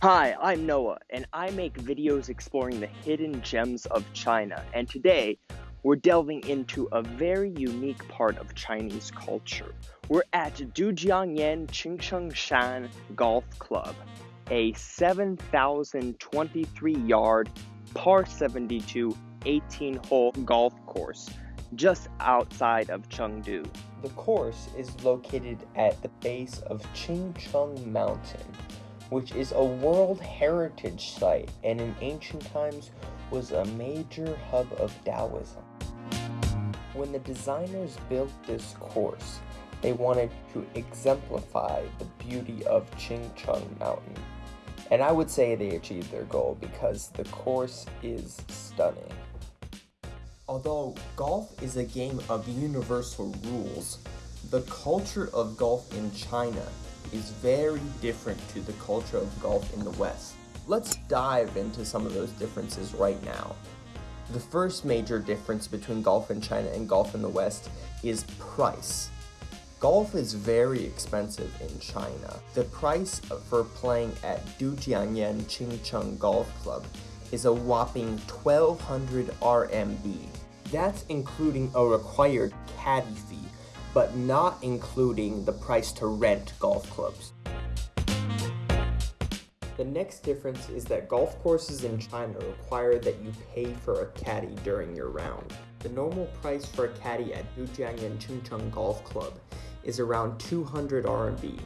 Hi, I'm Noah, and I make videos exploring the hidden gems of China. And today, we're delving into a very unique part of Chinese culture. We're at Dujiangyan Qingchengshan Golf Club, a 7,023 yard, par 72, 18 hole golf course just outside of Chengdu. The course is located at the base of Qingcheng Mountain which is a World Heritage Site and in ancient times was a major hub of Taoism. When the designers built this course, they wanted to exemplify the beauty of Qingcheng Mountain. And I would say they achieved their goal because the course is stunning. Although golf is a game of universal rules, the culture of golf in China is very different to the culture of golf in the West. Let's dive into some of those differences right now. The first major difference between golf in China and golf in the West is price. Golf is very expensive in China. The price for playing at Dujiangyan Qingcheng Golf Club is a whopping 1200 RMB. That's including a required caddy fee but not including the price to rent golf clubs. The next difference is that golf courses in China require that you pay for a caddy during your round. The normal price for a caddy at Dujiangyan Qingcheng Golf Club is around 200 RMB.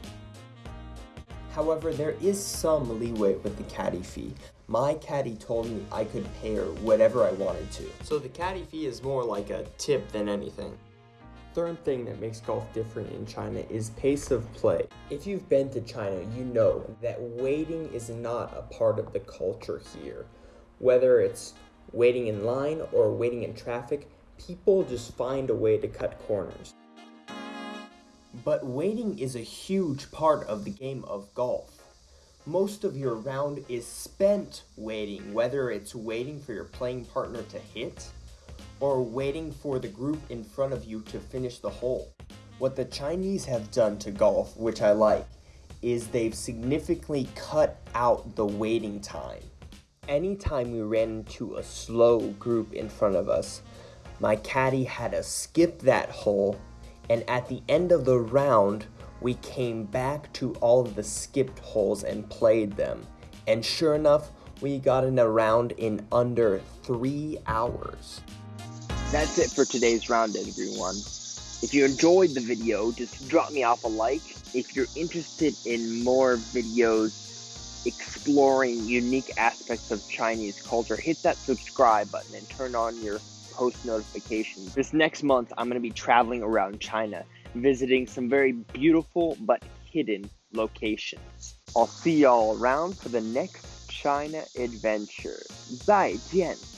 However, there is some leeway with the caddy fee. My caddy told me I could pay her whatever I wanted to. So the caddy fee is more like a tip than anything. Third thing that makes golf different in China is pace of play. If you've been to China, you know that waiting is not a part of the culture here. Whether it's waiting in line or waiting in traffic, people just find a way to cut corners. But waiting is a huge part of the game of golf. Most of your round is spent waiting, whether it's waiting for your playing partner to hit, or waiting for the group in front of you to finish the hole. What the Chinese have done to golf, which I like, is they've significantly cut out the waiting time. Anytime we ran into a slow group in front of us, my caddy had to skip that hole, and at the end of the round, we came back to all of the skipped holes and played them. And sure enough, we got in a round in under three hours. That's it for today's round, everyone. If you enjoyed the video, just drop me off a like. If you're interested in more videos exploring unique aspects of Chinese culture, hit that subscribe button and turn on your post notifications. This next month, I'm going to be traveling around China, visiting some very beautiful but hidden locations. I'll see y'all around for the next China adventure. 再见。